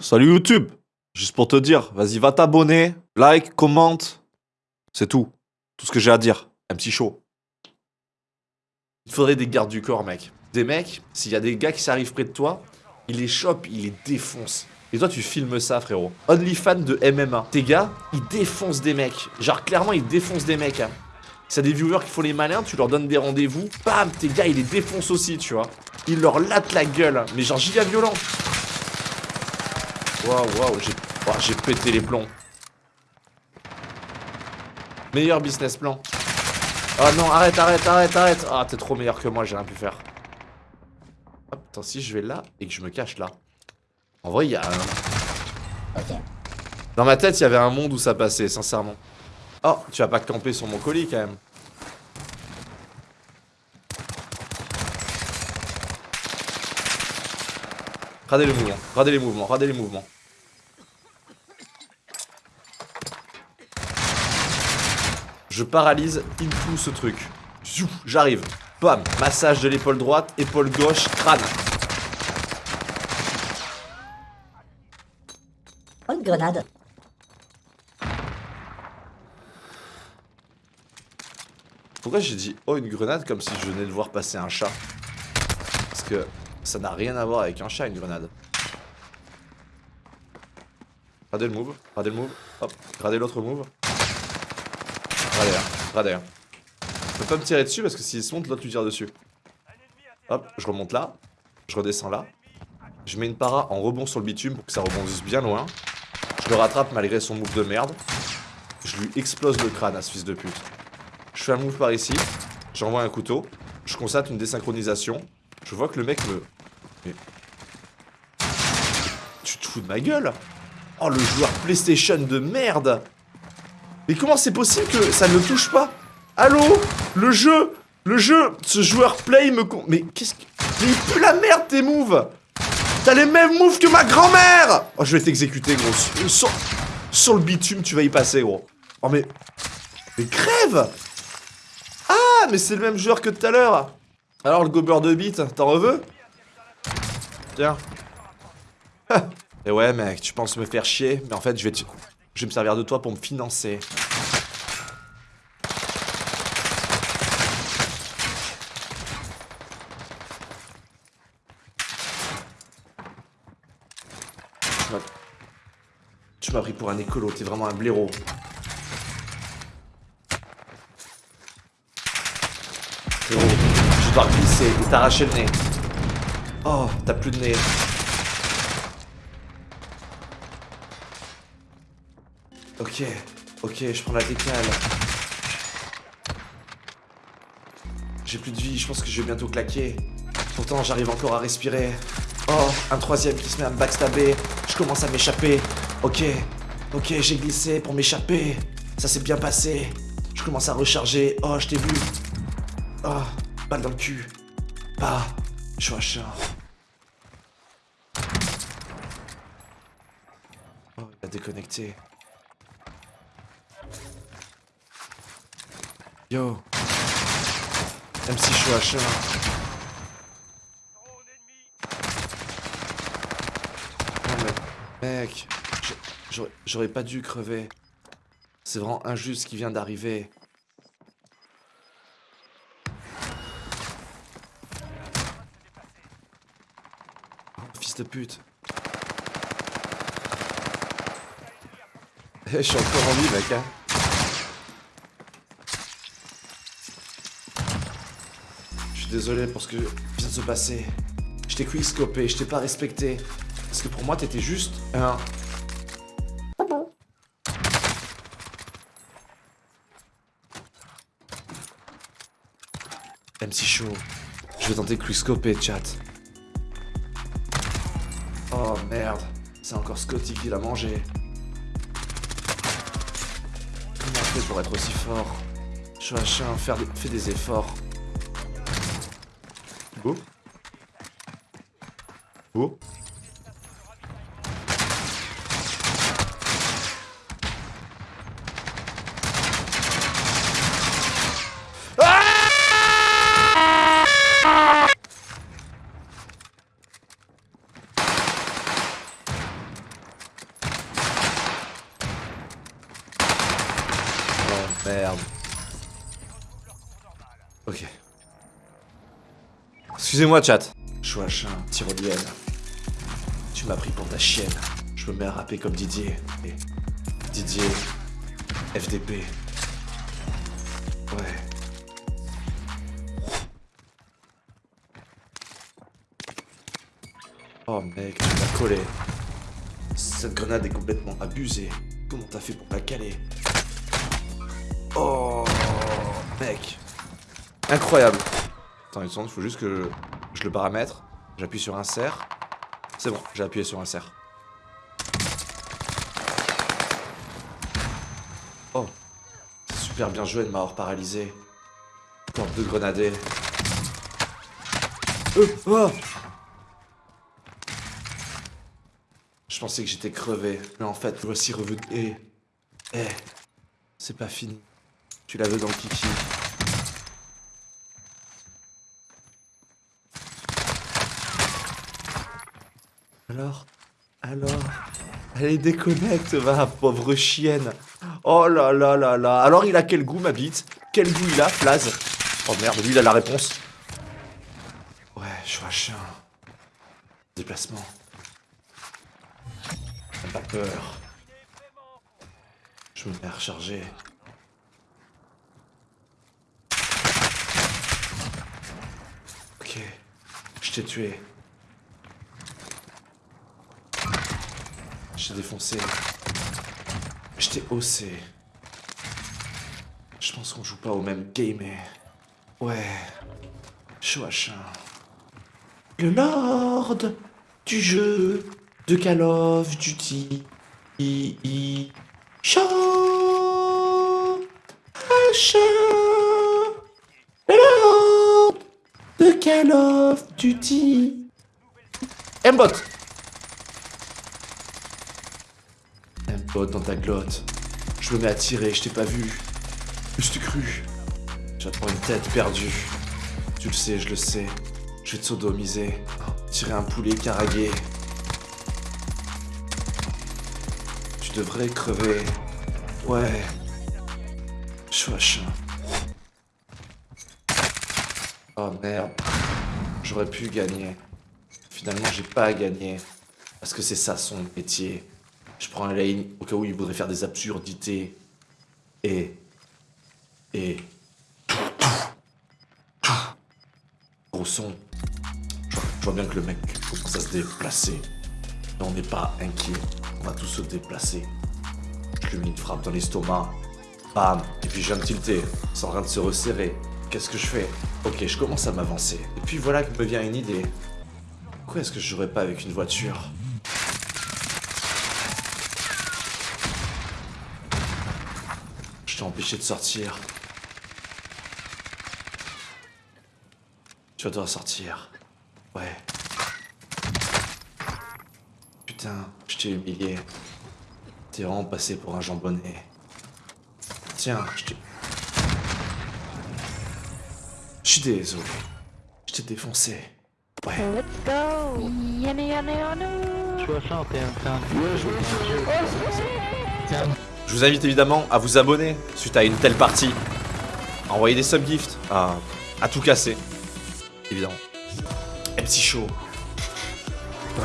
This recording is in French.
Salut YouTube Juste pour te dire, vas-y, va t'abonner, like, commente. C'est tout. Tout ce que j'ai à dire. Un petit show. Il faudrait des gardes du corps, mec. Des mecs, s'il y a des gars qui s'arrivent près de toi, ils les chopent, ils les défoncent. Et toi, tu filmes ça, frérot. Only fan de MMA. Tes gars, ils défoncent des mecs. Genre, clairement, ils défoncent des mecs. Hein. Si des viewers qui font les malins, tu leur donnes des rendez-vous. Bam, tes gars, ils les défoncent aussi, tu vois. Ils leur latent la gueule. Mais genre, giga violent. Waouh, waouh, j'ai j'ai pété les plombs. Meilleur business plan. Oh non, arrête, arrête, arrête, arrête. Ah, t'es trop meilleur que moi, j'ai rien pu faire. Hop, attends, si je vais là et que je me cache là. En vrai, il y a un... Dans ma tête, il y avait un monde où ça passait, sincèrement. Oh, tu vas pas camper sur mon colis, quand même. Radez le mouvement, radez les mouvements, radez les mouvements. Je paralyse in ce truc. J'arrive. Bam Massage de l'épaule droite, épaule gauche, crâne. Oh, une grenade. Pourquoi j'ai dit oh une grenade comme si je venais de voir passer un chat? Parce que ça n'a rien à voir avec un chat une grenade. Regardez le move, regardez le move, hop, regardez l'autre move. Radar, hein. Je peux pas me tirer dessus parce que s'il se monte, l'autre lui tire dessus. Hop, je remonte là. Je redescends là. Je mets une para en rebond sur le bitume pour que ça rebondisse bien loin. Je le rattrape malgré son move de merde. Je lui explose le crâne à ce fils de pute. Je fais un move par ici. J'envoie un couteau. Je constate une désynchronisation. Je vois que le mec me... Tu te fous de ma gueule! Oh, le joueur PlayStation de merde! Mais comment c'est possible que ça ne touche pas? Allô? Le jeu! Le jeu! Ce joueur play me con... Mais qu'est-ce que... Mais il pue la merde tes moves! T'as les mêmes moves que ma grand-mère! Oh je vais t'exécuter gros. Sur... Sur le bitume tu vas y passer gros. Oh mais... Mais crève! Ah mais c'est le même joueur que tout à l'heure Alors le gober de bite, t'en reveux Tiens. Et ouais mec, tu penses me faire chier, mais en fait je vais te... Je vais me servir de toi pour me financer. Tu m'as pris pour un écolo, t'es vraiment un blaireau. Glisser et t'arracher le nez. Oh, t'as plus de nez. Ok, ok, je prends la décale. J'ai plus de vie, je pense que je vais bientôt claquer. Pourtant, j'arrive encore à respirer. Oh, un troisième qui se met à me backstabber. Je commence à m'échapper. Ok, ok, j'ai glissé pour m'échapper. Ça s'est bien passé. Je commence à recharger. Oh, je t'ai vu. Oh, balle dans le cul. Bah, je suis un chat. Oh, il a déconnecté. Yo. MC Chouacha. Non mais, mec, j'aurais pas dû crever. C'est vraiment injuste ce qui vient d'arriver. Pute. Je suis encore en vie, mec, hein. désolé pour ce que vient de se passer. Je t'ai quickscopé, je t'ai pas respecté. Parce que pour moi, t'étais juste un... MC Show, je vais tenter quickscoper, chat. Oh merde, c'est encore Scotty qui l'a mangé. Comment on fait pour être aussi fort? Je suis un chien, faire des, fais des efforts. Beau. Beau. merde. Ok. Excusez-moi, chat. Chouachin, tyrolienne. Tu m'as pris pour ta chienne. Je me mets à rapper comme Didier. Didier. FDP. Ouais. Oh mec, tu m'as collé. Cette grenade est complètement abusée. Comment t'as fait pour la caler? Oh mec. Incroyable. Attends une seconde, il faut juste que je le paramètre. J'appuie sur insert. C'est bon, j'ai appuyé sur insert. Oh. Super bien joué de m'avoir paralysé. Encore deux grenadés. Euh, oh Je pensais que j'étais crevé, mais en fait, voici revenu. Eh, eh, c'est pas fini. Tu la veux dans le kiki. Alors Alors Allez, déconnecte, va, pauvre chienne. Oh là là là là. Alors, il a quel goût, ma bite? Quel goût il a, Flaz Oh merde, lui, il a la réponse. Ouais, je un chien. Déplacement. Pas peur. Je me mets à recharger. Ok. Je t'ai tué. Je t'ai défoncé. Je t'ai haussé. Je pense qu'on joue pas au même game, mais... Ouais. Chouachin. Le Lord du jeu de Call of Duty. I, I, chat, chat, de Call of Duty. M-bot. M-bot dans ta glotte. Je me mets à tirer, je t'ai pas vu. Je t'ai cru. J'attends une tête perdue. Tu le sais, je le sais. Je vais te sodomiser. Tirer un poulet caragué. Tu devrais crever. Ouais. Chouachin. Oh merde. J'aurais pu gagner. Finalement, j'ai pas gagné. Parce que c'est ça son métier. Je prends la ligne au cas où il voudrait faire des absurdités. Et. Et. Gros son. Je vois bien que le mec commence à se déplacer. Mais on n'est pas inquiet. On va tous se déplacer. Je lui mets une frappe dans l'estomac. Bam Et puis je viens de tilter. C'est en train de se resserrer. Qu'est-ce que je fais? Ok, je commence à m'avancer. Et puis voilà que me vient une idée. Pourquoi est-ce que je jouerais pas avec une voiture? Je t'ai empêché de sortir. Tu vas devoir sortir. Ouais. Putain, je t'ai humilié. T'es vraiment passé pour un jambonnet. Tiens, je t'ai... Je suis désolé. Je t'ai défoncé. Ouais. Let's go Yana yana yana Je vous invite évidemment à vous abonner suite à une telle partie. À envoyer des subgifts, à, à tout casser. Évidemment. MC Show. Ouais.